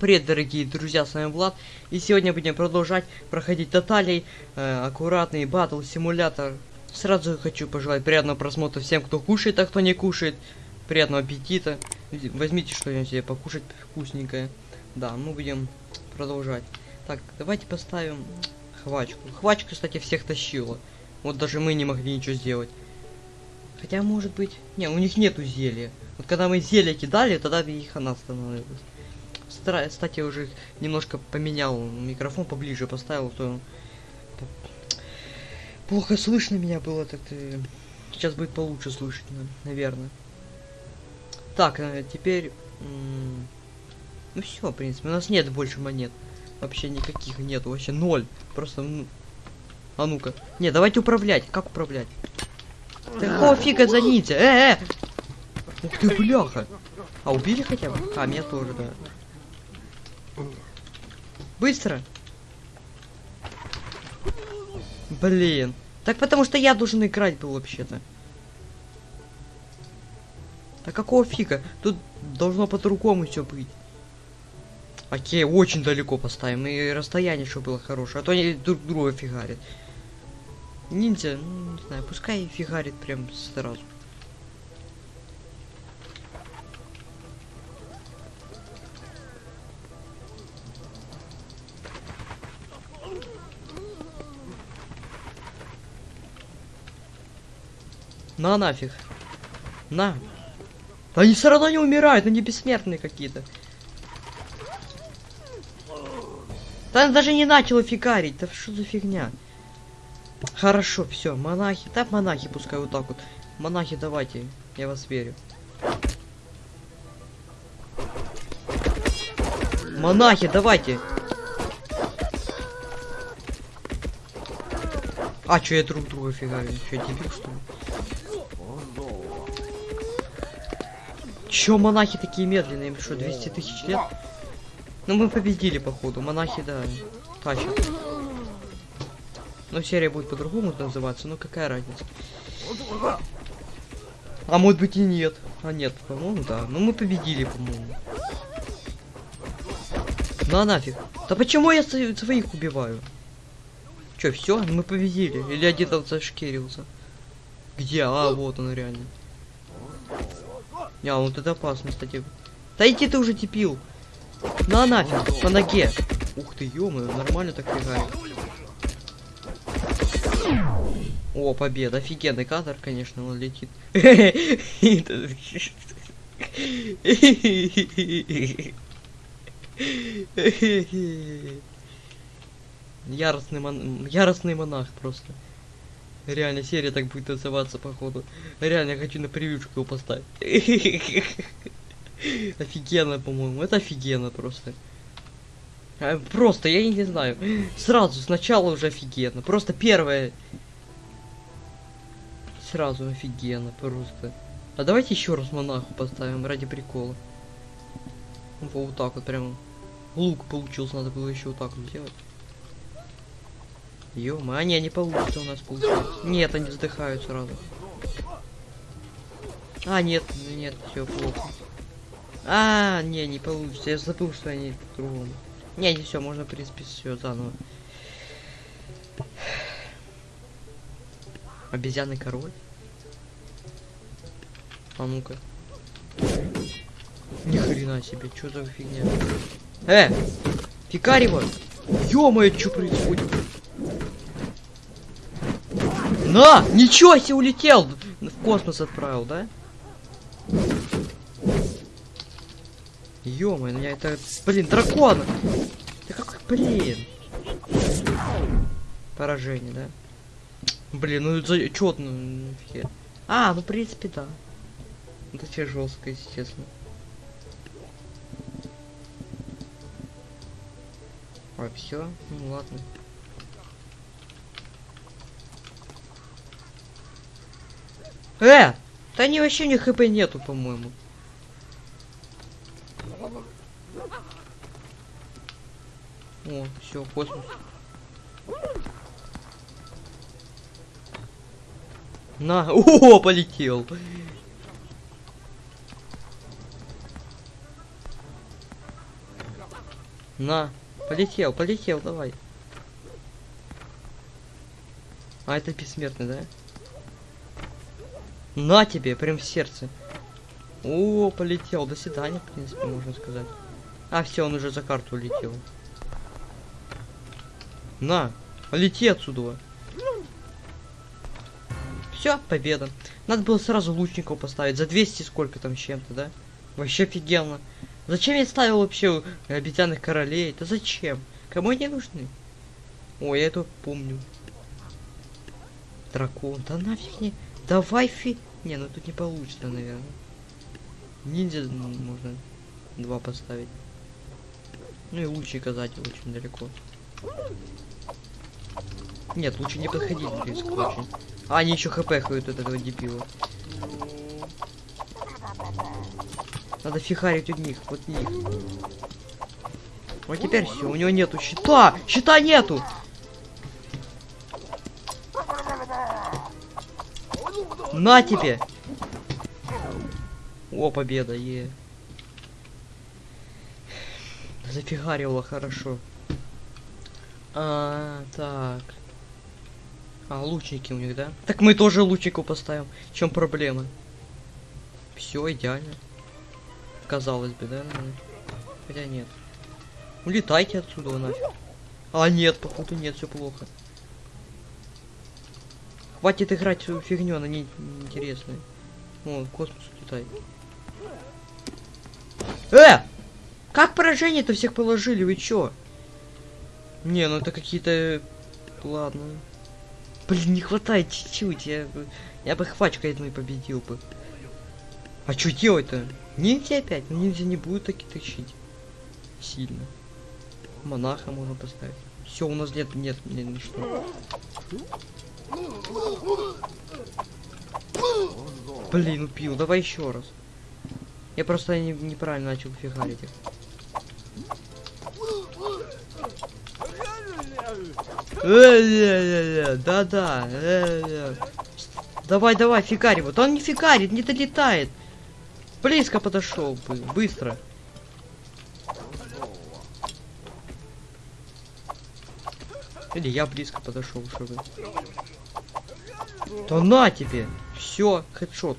Привет, дорогие друзья, с вами Влад, и сегодня будем продолжать проходить Тоталей, э, аккуратный батл симулятор. Сразу хочу пожелать приятного просмотра всем, кто кушает, а кто не кушает. Приятного аппетита. Возьмите что-нибудь себе покушать вкусненькое. Да, мы будем продолжать. Так, давайте поставим хвачку. Хвачка, кстати, всех тащила. Вот даже мы не могли ничего сделать. Хотя, может быть... Не, у них нету зелья. Вот когда мы зелье кидали, тогда их она становилась. Кстати, уже немножко поменял микрофон поближе поставил, то плохо слышно меня было, так -то... сейчас будет получше слышать, наверное. Так, э, теперь, ну все, в принципе, у нас нет больше монет, вообще никаких нет, вообще ноль, просто, ну... а ну-ка, не, давайте управлять, как управлять? Какого фига за ниндзя? Э, э! Ух ты, бляха! А убили хотя бы? А, меня тоже, да. Быстро! Блин. Так потому что я должен играть был вообще-то. А какого фига? Тут должно по-другому все быть. Окей, очень далеко поставим. И расстояние, чтобы было хорошее. А то они друг друга фигарят. Ниндзя, ну, не знаю, пускай фигарит прям сразу. На нафиг. На. Они все равно не умирают, они бессмертные какие-то. Он даже не начал фигарить, да что за фигня? Хорошо, все, монахи, да монахи пускай вот так вот. Монахи, давайте, я вас верю. Монахи, давайте. А, что я друг друга фигарю? Что, дебил, что ли? Чё монахи такие медленные? Им что, 200 тысяч лет? Ну мы победили, походу. Монахи, да, тащат. Но серия будет по-другому называться, ну какая разница. А может быть и нет. А нет, по-моему, да. Ну мы победили, по-моему. На нафиг. Да почему я своих убиваю? Чё, все? Мы победили? Или один там зашкерился? Где? А, вот он реально. А, вот это опасно, кстати. Да иди ты уже тепил. На нафиг, по ноге. Ух ты, ё нормально так фигает. О, победа. Офигенный кадр, конечно, он летит. Яростный, мон... Яростный монах просто. Реально, серия так будет называться, походу. Реально, я хочу на превьюшку его поставить. Офигенно, по-моему. Это офигенно просто. А, просто, я не знаю. Сразу, сначала уже офигенно. Просто первое. Сразу офигенно, просто. А давайте еще раз монаху поставим ради прикола. Вот так вот прям. Лук получился, надо было еще вот так вот сделать. Ё а не, не получится у нас получается. Нет, они вздыхают сразу. А, нет, нет, все плохо. А, не, не получится. Я забыл, что они по-другому. Не, не все, можно, в принципе, все заново. Обезьяный король. А ну-ка. Ни хрена себе, что за фигня? Э! Фикарево! Ё-моё, что происходит? На! Ничего себе улетел! В космос отправил, да? ну меня это... Блин, дракон! Да какой, блин? Поражение, да? Блин, ну за... чё ну, А, ну в принципе, да. Это все жестко, естественно. А, все? Ну ладно. Э! Да они вообще ни хп нету, по-моему. О, все, космос. На, о, полетел. На. Полетел, полетел, давай. А это бессмертный, да? На тебе, прям в сердце. О, полетел. До свидания, в принципе, можно сказать. А, все, он уже за карту улетел. На, лети отсюда. Все, победа. Надо было сразу лучников поставить. За 200 сколько там чем-то, да? Вообще офигенно. Зачем я ставил вообще обезьянных королей? Да зачем? Кому они нужны? Ой, я это помню. Дракон. Да нафиг не. Давай фи... Не, ну тут не получится, наверное. Ниндзя можно два поставить. Ну и лучника сзади очень далеко. Нет, лучше не подходить близко очень. А, они еще хп ходят от этого дебила. Надо фихарить от них, вот них. Вот теперь все, у него нету щита! Щита нету! На тебе! О, победа, е. Зафигарило хорошо. А, так. А, лучники у них, да? Так мы тоже лучнику поставим. В чем проблема? Все идеально. Казалось бы, да? Хотя нет. Улетайте отсюда нафиг. А нет, походу нет, все плохо. Хватит играть свою фигню, она не, не интересная. О, в космос улетай. Э! Как поражение-то всех положили, вы чё? Не, ну это какие-то... Ладно. Блин, не хватает чуть-чуть. Я, я бы хвачкой одной победил бы. А что делать-то? Ниндзя опять? Ну ниндзя не будет таки тащить. Сильно. Монаха можно поставить. Все, у нас нет, нет, нет, ничто. Блин, убил. Давай еще раз. Я просто не, неправильно начал фигарить их. Да-да. Давай, давай, фигари. Вот он не фигарит, не долетает. Близко подошел бы, быстро. Или я близко подошел, чтобы. Да на тебе! Все, хедшот.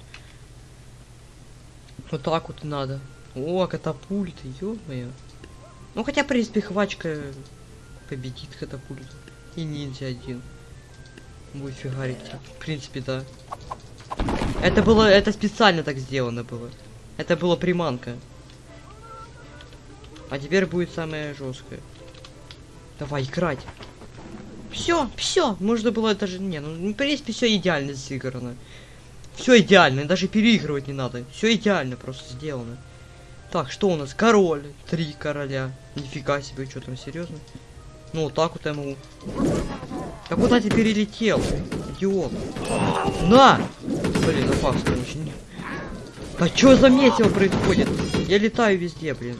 Вот так вот надо. О, катапульты, ё-моё. Ну хотя, в принципе, хвачка победит катапульту. И ниндзя один. Будет фигарить. В принципе, да. Это было, это специально так сделано было. Это была приманка. А теперь будет самое жесткое. Давай, играть. Все, все. Можно было даже... Не, ну, в принципе, все идеально сыграно. Все идеально, даже переигрывать не надо. Все идеально просто сделано. Так, что у нас? Король. Три короля. Нифига себе, что там, серьезно? Ну, вот так вот могу. Да куда ты перелетел? Идиот. На! Блин, опасно очень. А что за метео происходит? Я летаю везде, блин.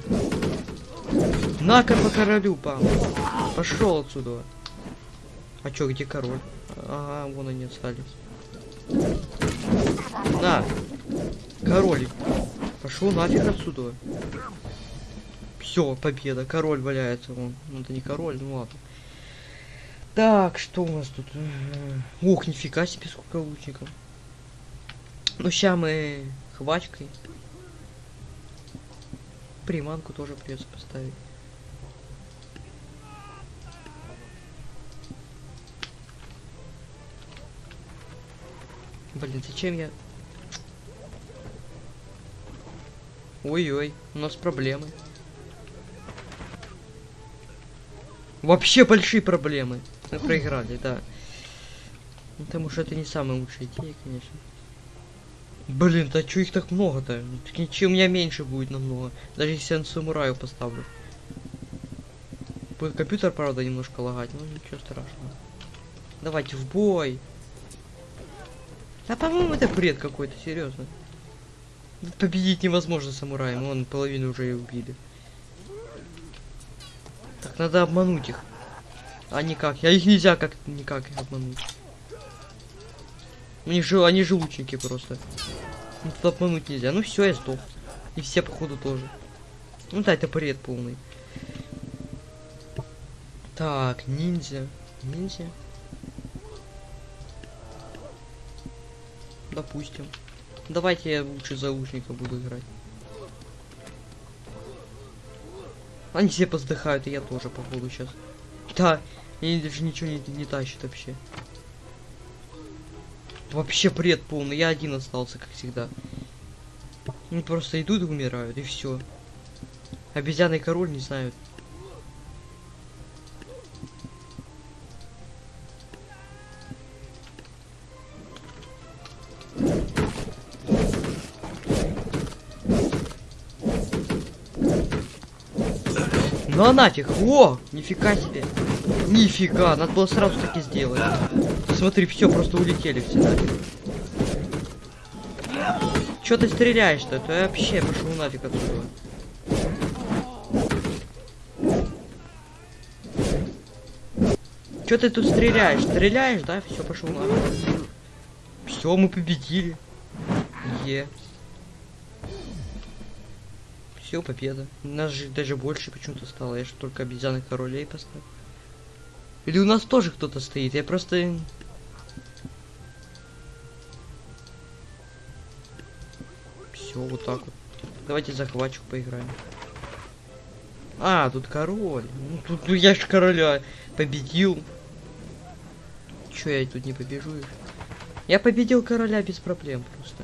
На-ка по королю, пам. Пошел отсюда. А чё, где король? Ага, вон они остались. На! Король. Пошел нафиг отсюда. Все, победа. Король валяется. Вон. Ну это не король, ну ладно. Так, что у нас тут? Ох, нифига себе, сколько лучников. Ну, сейчас мы хвачкой. Приманку тоже придется поставить. Блин, зачем я... Ой-ой, у нас проблемы. Вообще большие проблемы. Мы проиграли, да. Ну, потому что это не самая лучшая идея, конечно. Блин, да чё их так много-то? Чем у меня меньше будет намного. Даже если я на самураю поставлю. Будет компьютер, правда, немножко лагать, но ничего страшного. Давайте в бой. Да, по-моему, это бред какой-то, серьезно. Победить невозможно самураем, он половину уже и убили. Так, надо обмануть их. А никак. Я их нельзя как никак обмануть. У них же, они же лучники просто. Ну, тут обмануть нельзя. Ну все, я сдох. И все, походу, тоже. Ну да, это бред полный. Так, ниндзя. Ниндзя. Допустим. Давайте я лучше заушника буду играть. Они все поздыхают, и я тоже, походу, сейчас. Да, и даже ничего не, не тащит вообще. Вообще бред полный, я один остался, как всегда. Они просто идут и умирают, и все. Обезьяный король не знают. Ну а нафиг, о, нифига себе. Нифига, надо было сразу таки сделать. Смотри, все, просто улетели все нафиг. Чё ты стреляешь-то? Я вообще пошел нафиг отсюда. Чё ты тут стреляешь? Стреляешь, да? Все, пошел нафиг. Все, мы победили. Е. Все, победа. Нас же даже больше почему-то стало. Я же только обезьяны королей поставил. Или у нас тоже кто-то стоит? Я просто... Все, вот так вот. Давайте захватчик поиграем. А, тут король. Ну, тут ну, я ж короля победил. Чё я тут не побежу? Я победил короля без проблем просто.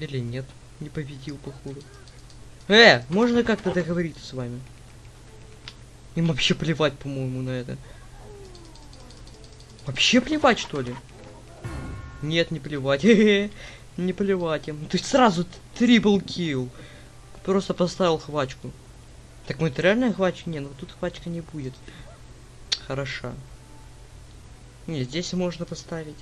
Или нет, не победил, походу. Э, можно как-то договориться с вами? Им вообще плевать, по-моему, на это. Вообще плевать, что ли? Нет, не плевать. не плевать им. То есть сразу трипл килл. Просто поставил хвачку. Так мы это реально хвачка? Не, ну тут хвачка не будет. Хороша. Не, здесь можно поставить.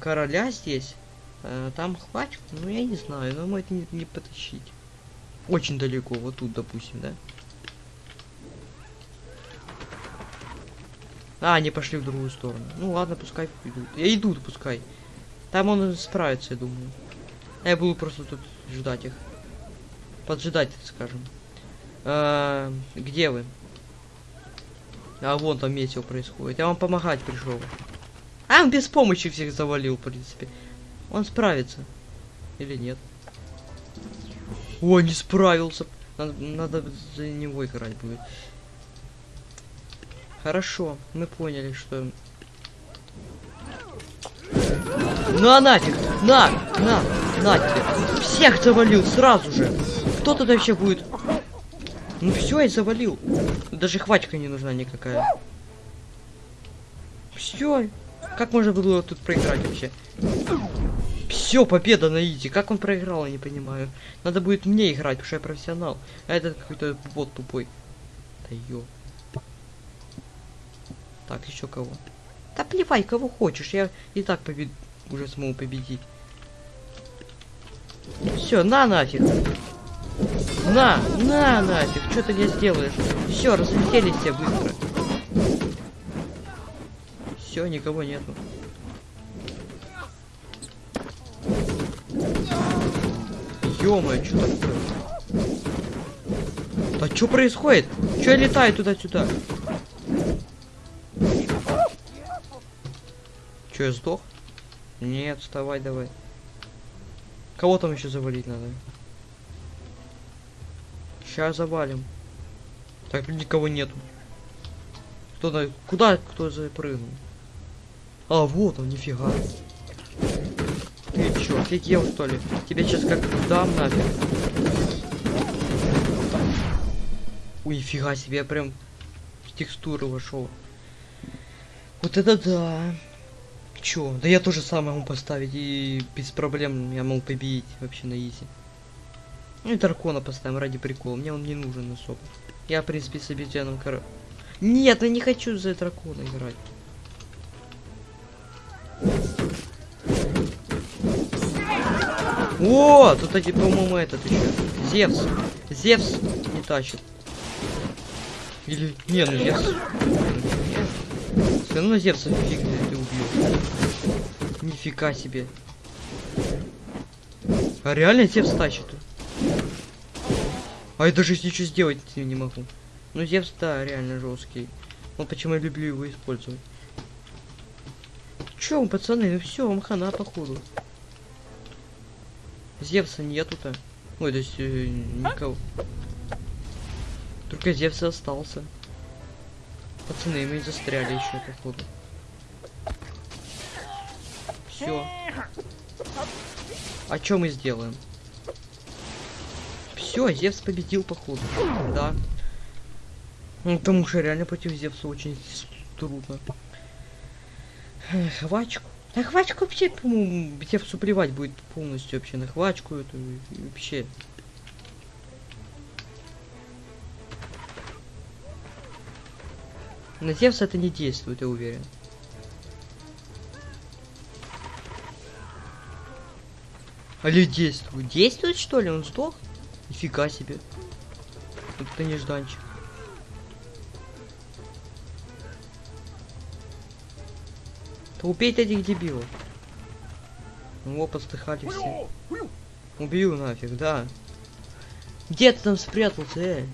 Короля здесь. А, там хвачку? Ну я не знаю, но мы это не, не потащить. Очень далеко, вот тут, допустим, да? А, они пошли в другую сторону. Ну ладно, пускай идут. Я иду, пускай. Там он справится, я думаю. Я буду просто тут ждать их. Поджидать, скажем. А, где вы? А вон там месиво происходит. Я вам помогать пришел. А, он без помощи всех завалил, в принципе. Он справится. Или нет? О, не справился. Надо, надо за него играть будет. Хорошо, мы поняли, что... Ну а нафиг! На! На! На тебе! Всех завалил сразу же! Кто тут вообще будет? Ну все, я завалил. Даже хватка не нужна никакая. Все. Как можно было тут проиграть вообще? Все, победа на Изи. Как он проиграл, я не понимаю. Надо будет мне играть, потому что я профессионал. А этот какой-то бот тупой. Да ё. Так, еще кого? Да плевай, кого хочешь. Я и так побед... уже смогу победить. Все, на нафиг. На, на нафиг. Что ты мне сделаешь? Все, разлетелись все быстро. Все, никого нету. Ё-моё, что такое? А что происходит? Что я летаю туда-сюда? Че, я сдох? Нет, вставай давай. Кого там еще завалить надо? Сейчас завалим. Так, никого нету. Кто на... Куда кто запрыгнул? А, вот он, нифига. Ты чё, офигел что ли? Тебе сейчас как дам нафиг. Ой, нифига себе, я прям в текстуру вошел. Вот это да. Чё? Да я тоже сам могу поставить и без проблем я могу победить вообще на изи. Ну и дракона поставим ради прикола. Мне он не нужен особо. Я, в принципе, с обезьяном кор... Нет, я не хочу за дракона играть. О, тут, один, по-моему, этот еще. Зевс. Зевс не тащит. Или... Не, ну Зевс... Все равно Зевса фиг ты убьешь. Нифига себе. А реально Зевс тащит? А я даже ничего сделать не могу. Ну Зевс, да, реально жесткий. Вот почему я люблю его использовать. Чё, пацаны, ну все, вам хана походу. Зевса нету-то. Ой, то есть э, никого. Только Зевс остался. Пацаны, мы застряли еще, походу. Все. А что мы сделаем? Все, Зевс победил, походу. Да. Ну, потому что реально против Зевса очень трудно. Хвачку. А хвачку вообще, по-моему, Зевсу плевать будет полностью вообще на хвачку эту вообще. На Зевса это не действует, я уверен. Али действует? Действует что ли? Он сдох? Нифига себе. Вот это нежданчик. То убейте этих дебилов. Ну, постыхали все. Убью нафиг, да. Где ты там спрятался, э?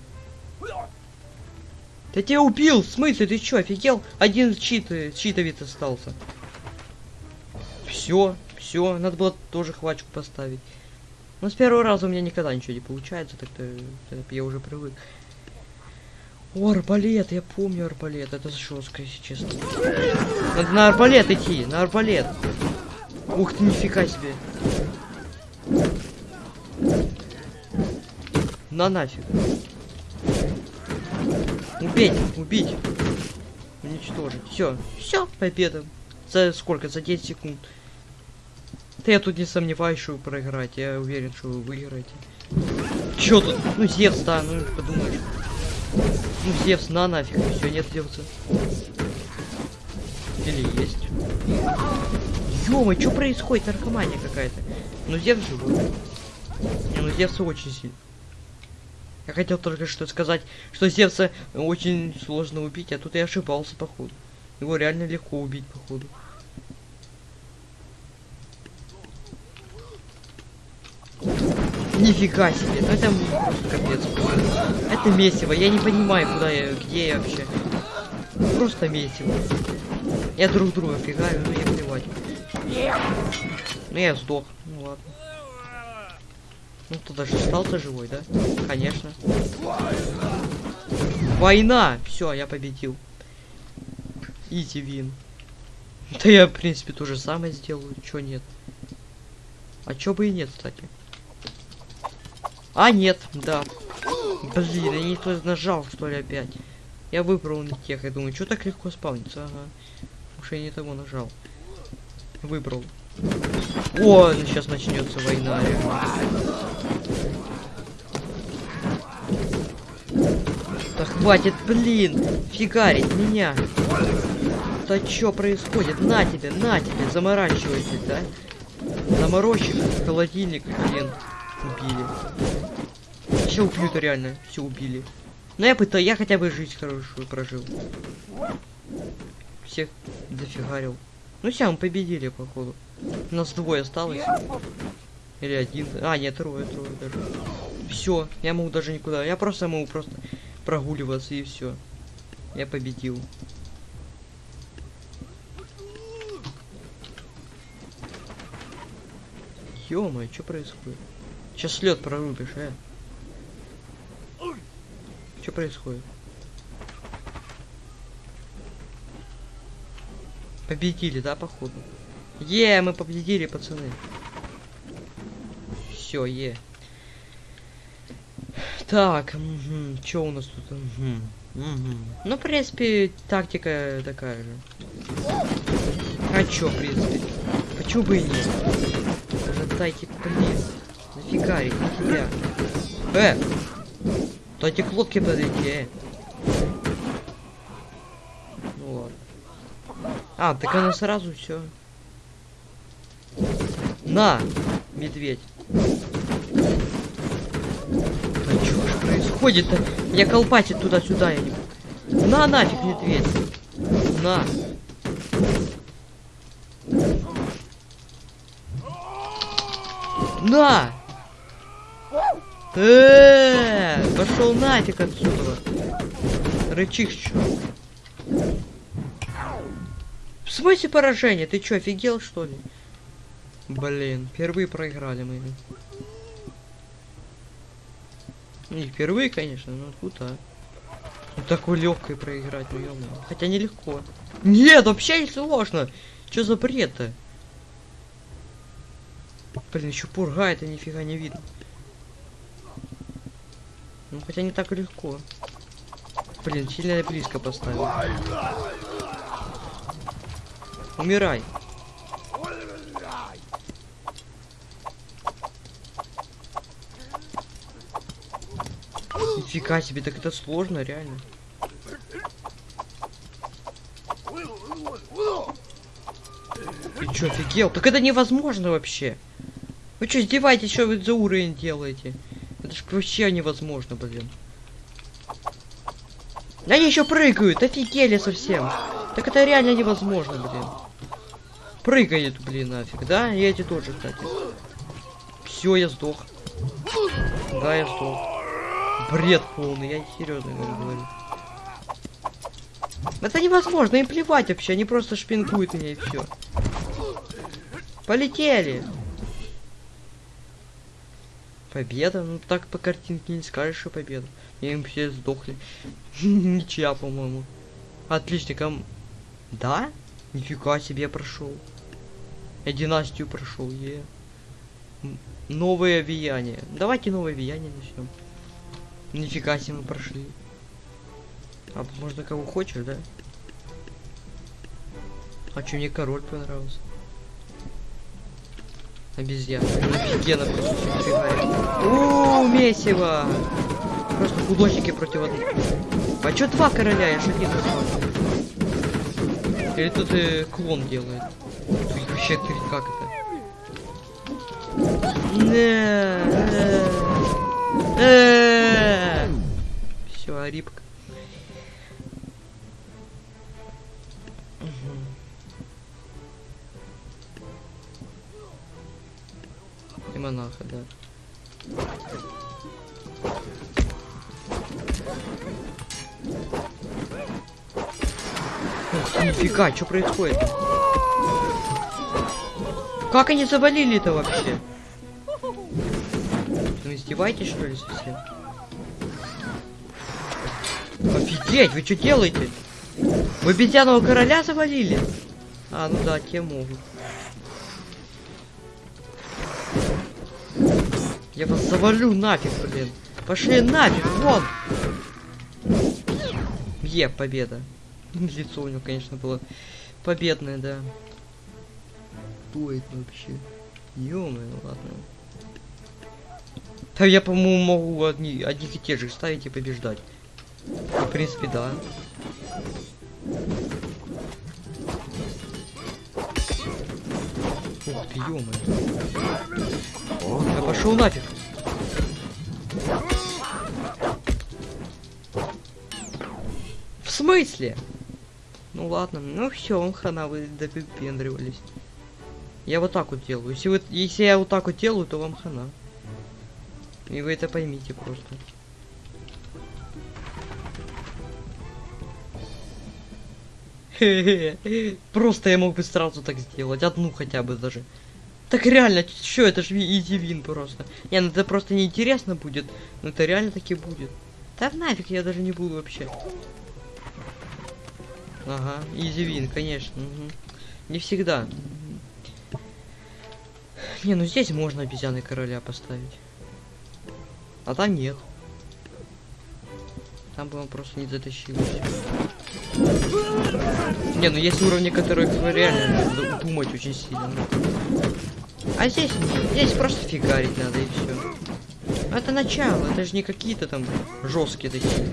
Да тебя убил! В смысле, ты чё, офигел? Один чит, э, читовец остался. Все, все, надо было тоже хвачку поставить. Но с первого раза у меня никогда ничего не получается, так-то я уже привык. О, арбалет, я помню арбалет, это жестко, если честно. Надо на арбалет идти, на арбалет. Ух ты, нифига себе. На нафиг. Убить, убить. Уничтожить. Все, все, победа. За сколько? За 10 секунд. Да я тут не сомневаюсь, что вы проиграете. Я уверен, что вы выиграете. Чё тут? Ну, Зевс, да, ну, подумаешь. Ну, Зевс, на нафиг, все, нет Зевса. Или есть. Ё-моё, что происходит? Наркомания какая-то. Ну, Зевс живой. Не, ну, Зевс очень сильный. Я хотел только что сказать, что Зевса очень сложно убить, а тут я ошибался, походу. Его реально легко убить, походу. Нифига себе, ну это капец. Это месиво, я не понимаю, куда я, где я вообще. Просто месиво. Я друг друга фигаю, ну я плевать. Ну я сдох, ну ладно. Ну кто даже остался живой, да? Конечно. Война! Все, я победил. Изи вин. Да я, в принципе, то же самое сделаю. Чё нет? А чё бы и нет, кстати. А, нет, да. Блин, я не то нажал, что ли, опять. Я выбрал не тех, я думаю, что так легко спавнится, ага. Уж я не того нажал. Выбрал. О, ну сейчас начнется война. Да хватит, блин, фигарить меня. Да что происходит? На тебе, на тебе, заморачивайтесь, да? Заморочек, холодильник, блин, убили. Все убьют реально, все убили. Но я пытаюсь, я хотя бы жизнь хорошую прожил. Всех дофигарил. Ну все, мы победили, походу. У нас двое осталось. Или один. А, нет, трое, трое даже. Все, я могу даже никуда. Я просто могу просто прогуливаться и все. Я победил. ё что происходит? Сейчас лед прорубишь, э? Что происходит? Победили, да, походу? Е, мы победили, пацаны. Все, е. Так, угу, что у нас тут? Угу, угу. Ну, в принципе, тактика такая же. А чё, в принципе? Почему бы и нет? Дайте, блин. Нафигарить, нифига. Э! Дайте к лодке подойти, э. Ну ладно. А, так она сразу все. На, медведь. А что ж происходит-то? Меня колпатит туда-сюда, я не... На нафиг, медведь. На. На! Э, пошел нафиг отсюда. Рычишь чё? В смысле поражение? Ты чё, офигел что ли? Блин, впервые проиграли мы. Не впервые, конечно, но круто. Ну, такой легкой проиграть, ну ё Хотя нелегко. Нет, вообще не сложно. Чё за бред-то? Блин, еще пурга, это нифига не видно. Ну хотя не так легко. Блин, сильно близко поставил. Умирай. Нифига себе, так это сложно, реально. Ты чё, офигел? Так это невозможно вообще. Вы что, издеваетесь, что вы за уровень делаете? Это ж вообще невозможно, блин. Они еще прыгают, офигели совсем. Так это реально невозможно, блин. Прыгает, блин, нафиг, да? И эти тоже, кстати. Все, я сдох. Да, я сдох. Бред полный, я серьезно говорю. Это невозможно, им плевать вообще, они просто шпинкуют меня и все. Полетели. Победа? Ну так по картинке не скажешь, что победа. Им все сдохли. Ничья, по-моему. Отличником. Да? Нифига себе прошел. Я династию прошел, е. Новое влияние. Давайте новое влияние начнем. Нифига себе мы прошли. А можно кого хочешь, да? А что мне король понравился? Обезьяна. Офигенно просто Ууу, месиво! Просто художники против одного. А чё два короля? Я шутник Или тут и клон делает? Тут вообще ты как это? Все, арипка. Монаха, да. Нифига, что происходит? Как они завалили-то вообще? Вы издеваетесь, что ли, совсем? Офигеть, вы что делаете? Вы обезьяного короля завалили? А, ну да, те могут. Я вас завалю нафиг, блин. Пошли нафиг, вон! Е, победа. Лицо у него, конечно, было победное, да. Это вообще? ё ладно. Да я, по-моему, могу одни, одних и тех же ставить и побеждать. В принципе, да. Ух ты, ё Я пошел нафиг. Смысле? Ну ладно, ну все, хана вы допендривались. Я вот так вот делаю. Если, вы, если я вот так вот делаю, то вам хана. И вы это поймите просто. Просто я мог бы сразу так сделать. Одну хотя бы даже. Так реально, что это же изи вин просто. Не, ну это просто неинтересно будет. Но это реально таки будет. Да нафиг, я даже не буду вообще. Ага, изивин, конечно. Угу. Не всегда. Не, ну здесь можно обезьяны короля поставить. А там нет. Там бы он просто не затащил. Не, ну есть уровни, которые реально думать очень сильно. А здесь. Здесь просто фигарить надо и все. Это начало, это же не какие-то там жесткие такие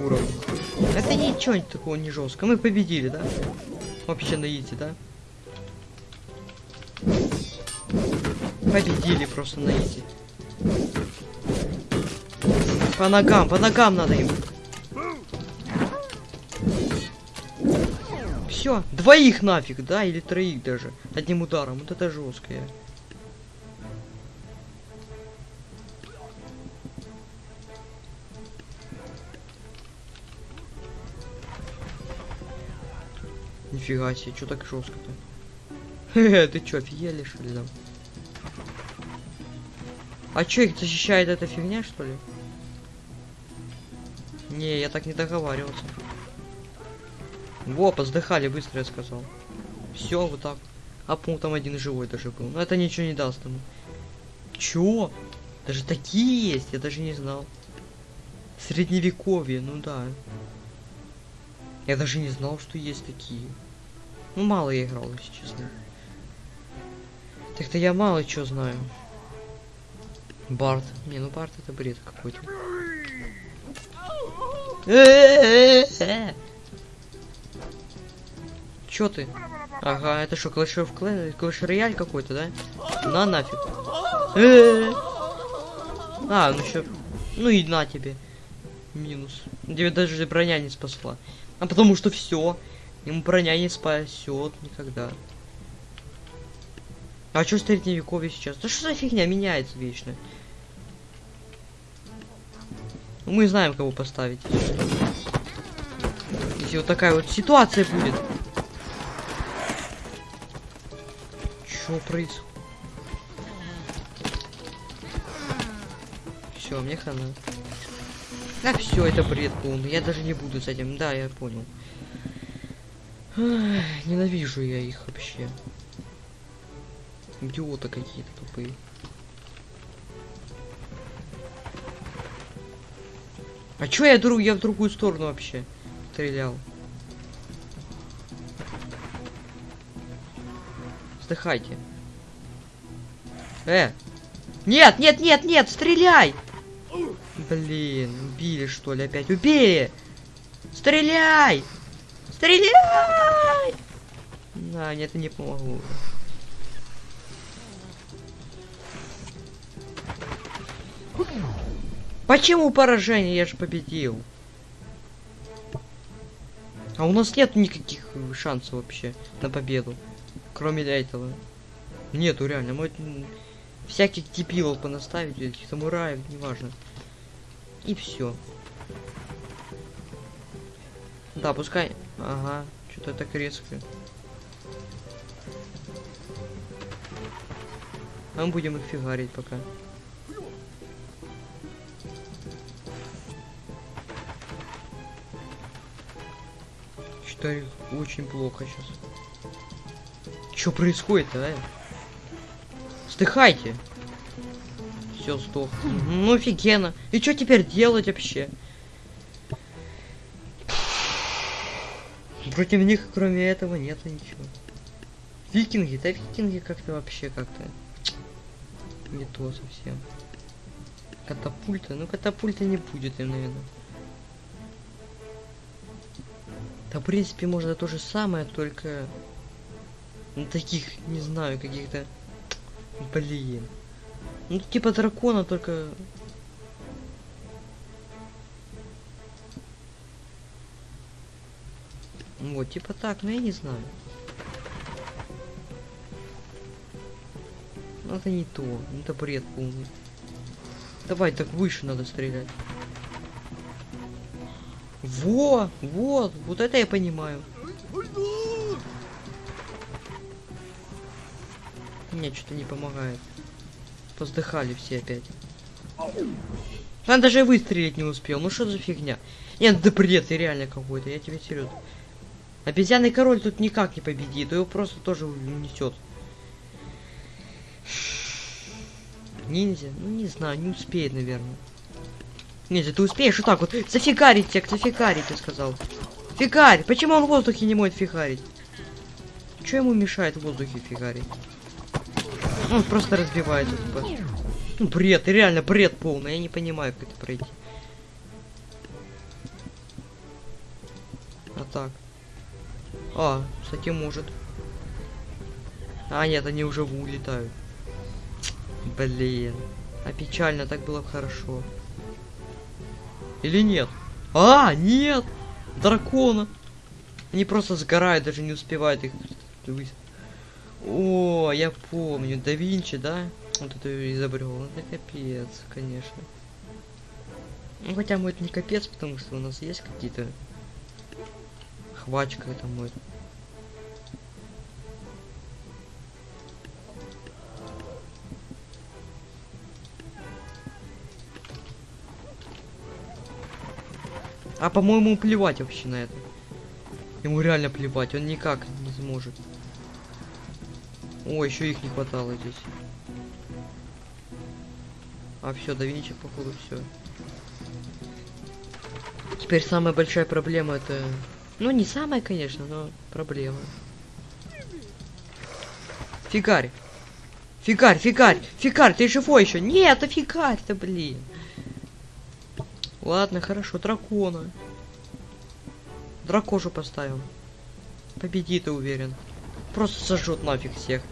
уровни. Это ничего такого не жестко. Мы победили, да? Вообще на изи, да? Победили просто на изи. По ногам, по ногам надо им. Все, двоих нафиг, да? Или троих даже. Одним ударом. Вот это жесткое. Нифига себе, что так жестко-то? Хе-хе, ты чё, офигели, что ли, там? А чё, их защищает эта фигня, что ли? Не, я так не договаривался. Во, поздыхали, быстро я сказал. Все, вот так. А пункт там один живой даже был. Но это ничего не даст ему. Чё? Даже такие есть, я даже не знал. Средневековье, ну да. Я даже не знал, что есть такие. Ну, мало я играл, если честно. Так-то я мало чего знаю. Барт. Не, ну Барт это бред какой-то. Чё ты? Ага, это что, Clash of Clans, Clash Royale какой-то, да? На нафиг. А, ну еще... Ну и на тебе. Минус. Тебе даже броня не спасла. А потому что все. Ему броня не спасет никогда. А что средневековье сейчас? Да что за фигня меняется вечно? Ну, мы знаем, кого поставить. Если вот такая вот ситуация будет. Что происходит? Все, мне хана. Да все, это бред полный. Я даже не буду с этим. Да, я понял. Ненавижу я их вообще. Идиоты какие-то тупые. А чё я друг, я в другую сторону вообще стрелял? Вздыхайте. Э! Нет, нет, нет, нет, стреляй! Блин, убили что ли опять? Убили! Стреляй! Стреляй! Да, нет, не помогу. Почему поражение? Я же победил. А у нас нет никаких шансов вообще на победу. Кроме этого. Нету реально. Мы всяких дебилов понаставить, самураев, неважно. И все. Да, пускай. Ага, что-то так резко. А мы будем их фигарить пока. Что очень плохо сейчас. Что происходит, а? Стыхайте. Все, сдох. Ну офигенно. И что теперь делать вообще? Против них, кроме этого, нет ничего. Викинги, да викинги как-то вообще как-то не то совсем. Катапульта, ну катапульта не будет, наверное. Да, в принципе, можно то же самое, только... Ну, таких, не знаю, каких-то... Блин. Ну, типа дракона, только... Вот, типа так, но я не знаю. Ну, это не то. Ну, это бред полный. Давай, так выше надо стрелять. Во! Вот! Вот это я понимаю. Мне что-то не помогает. Поздыхали все опять. Он даже выстрелить не успел. Ну что за фигня? Нет, да бред, ты реально какой-то, я тебе серьезно. Обезьяный король тут никак не победит, его просто тоже унесет. Ниндзя? Ну не знаю, не успеет, наверное. Ниндзя, ты успеешь вот так вот зафигарить тех, зафигарить, я сказал. Фигарь! Почему он в воздухе не может фигарить? Что ему мешает в воздухе фигарить? Он просто разбивается. Типа. Ну, бред, реально бред полный. Я не понимаю, как это пройти. А так. А, кстати, может. А, нет, они уже улетают. Блин. А печально, так было бы хорошо. Или нет? А, нет! Дракона! Они просто сгорают, даже не успевают их О, я помню, да Винчи, да? Вот это изобрел. Это капец, конечно. Ну хотя мы это не капец, потому что у нас есть какие-то Хвачка это может. А по-моему плевать вообще на это. Ему реально плевать, он никак не сможет. О, еще их не хватало здесь. А все, до Винчи, походу, все. Теперь самая большая проблема это ну, не самая, конечно, но проблема. Фигарь. Фигарь, фигарь, фигарь, ты живой еще? Нет, это фигарь-то, блин. Ладно, хорошо, дракона. Дракошу поставим. Победит, я уверен. Просто сожжет нафиг всех.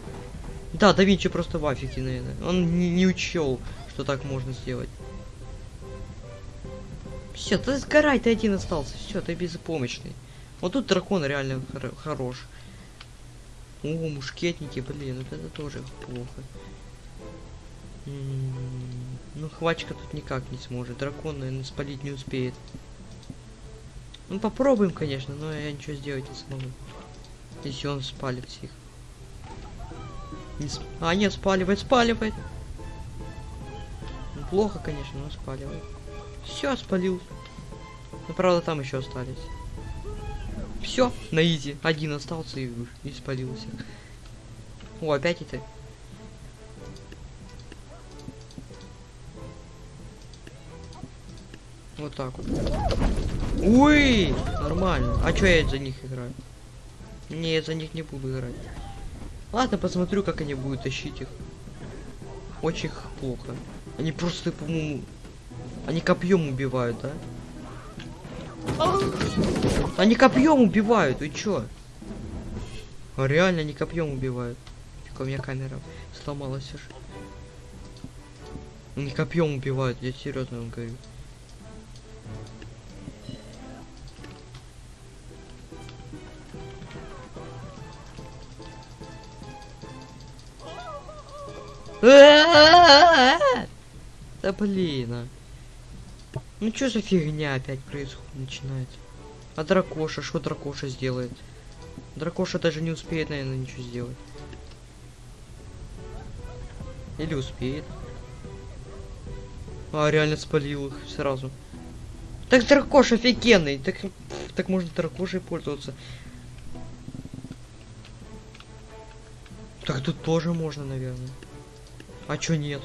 Да, да Винчи просто в афиге, наверное. Он не, не учел, что так можно сделать. Все, ты сгорай, ты один остался. Все, ты безпомощный. Вот тут дракон реально хор хорош. О, мушкетники, блин, вот это тоже плохо. М -м -м, ну, хвачка тут никак не сможет. Дракон, наверное, спалить не успеет. Ну, попробуем, конечно, но я ничего сделать не смогу. Если он спалит всех. Не сп... А, нет, спаливает, спаливает. Ну, плохо, конечно, но спаливает. Все, спалил. Ну, правда, там еще остались. Все, на изи. Один остался и, и спалился. О, опять это. Вот так вот. Ой, нормально. А чё я за них играю? Не, я за них не буду играть. Ладно, посмотрю, как они будут тащить их. Очень плохо. Они просто, по-моему... Они копьем убивают, да? Они копьем убивают, вы чё? Реально они копьем убивают. Фиг, у меня камера сломалась аж. Они копьем убивают, я серьезно вам говорю. Да блин, а. Ну что за фигня опять происходит, начинается? А дракоша, что дракоша сделает? Дракоша даже не успеет, наверное, ничего сделать. Или успеет. А, реально спалил их сразу. Так дракош офигенный. Так, так можно дракошей пользоваться. Так тут тоже можно, наверное. А чё нет?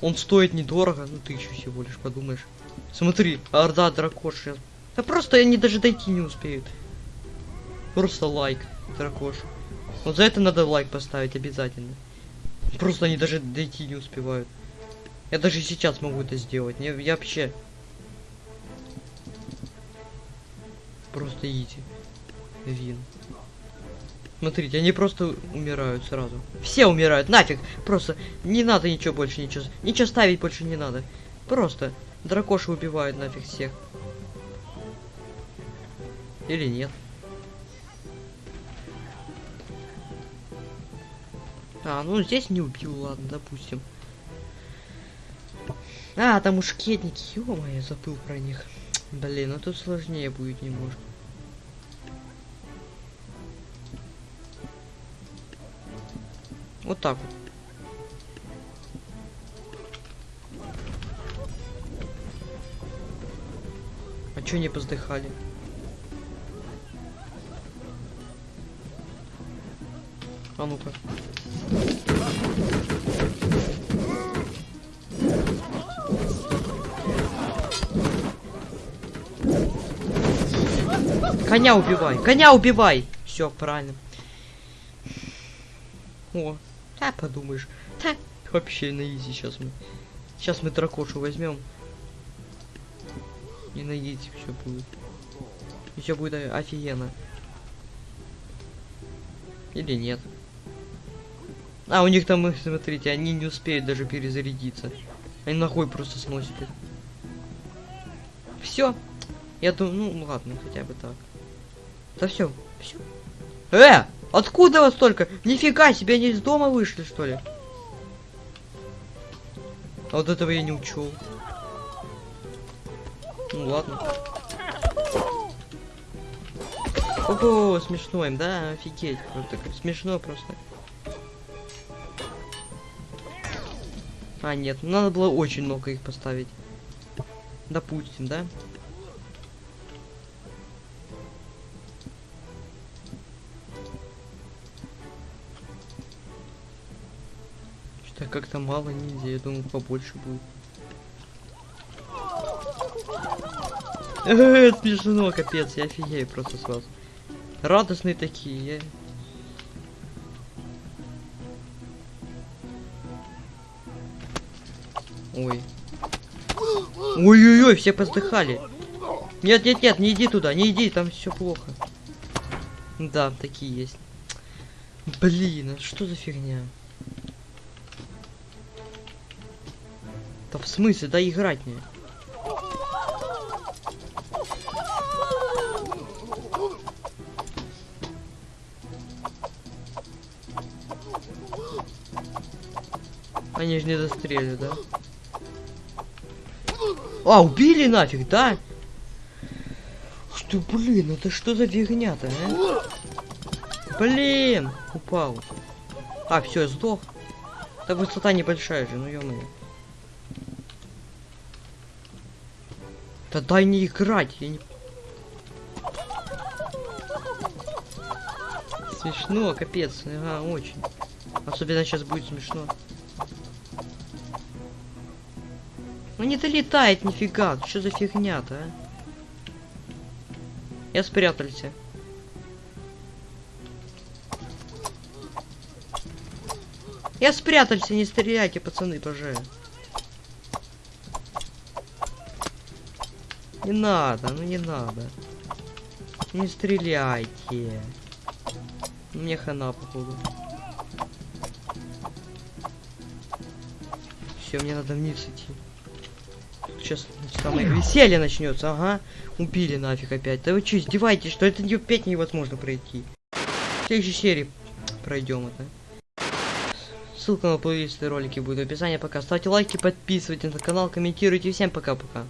Он стоит недорого, ну тысячу всего лишь, подумаешь. Смотри, орда дракош сейчас. Да просто они даже дойти не успеют. Просто лайк, дракош. Вот за это надо лайк поставить обязательно. Просто они даже дойти не успевают. Я даже сейчас могу это сделать. Не, я вообще... Просто иди. Вин. Смотрите, они просто умирают сразу. Все умирают, нафиг. Просто не надо ничего больше, ничего. Ничего ставить больше не надо. Просто дракоши убивают нафиг всех. Или нет. А, ну здесь не убил, ладно, допустим. А, там мушкетники, ё я забыл про них. Блин, ну тут сложнее будет немножко. Вот так вот. А чё не поздыхали? А ну-ка. Коня убивай! Коня убивай! Все, правильно. О, да, подумаешь. Да, вообще на изи сейчас мы. Сейчас мы дракошу возьмем. И на изи все будет. И все будет офигенно. Или нет. А, у них там, смотрите, они не успеют даже перезарядиться. Они нахуй просто сносят их. Все. Я думаю, ну ладно, хотя бы так. Да все, все. Э! Откуда вас столько? Нифига себе, они из дома вышли, что ли? А вот этого я не учел. Ну ладно. Ого, смешно им, да? Офигеть. Просто смешно просто. А, нет, надо было очень много их поставить. Допустим, да? Так как-то мало ниндзя, я думал побольше будет. Э, смешно, капец, я офигею просто сразу. Радостные такие, я... Ой. Ой-ой-ой, все поздыхали. Нет, нет, нет, не иди туда, не иди, там все плохо. Да, такие есть. Блин, а что за фигня? Смысле, да играть мне. Они же не застрелили, да? А, убили нафиг, да? Что, блин, это что за фигня-то, а? Блин, упал. А, все, сдох. Да высота небольшая же, ну ё Да дай не играть, я не... Смешно, капец, ага, очень. Особенно сейчас будет смешно. Ну не долетает нифига, что за фигня-то, а? Я спрятался. Я спрятался, не стреляйте, пацаны, тоже. Не надо, ну не надо. Не стреляйте. Мне хана, походу. Все, мне надо вниз идти. Сейчас самое веселье начнется, ага. Убили нафиг опять. Да вы что, издеваетесь, что это опять невозможно пройти. В следующей серии пройдем это. Ссылка на плейлисты ролики будет в описании. Пока ставьте лайки, подписывайтесь на канал, комментируйте. Всем пока-пока.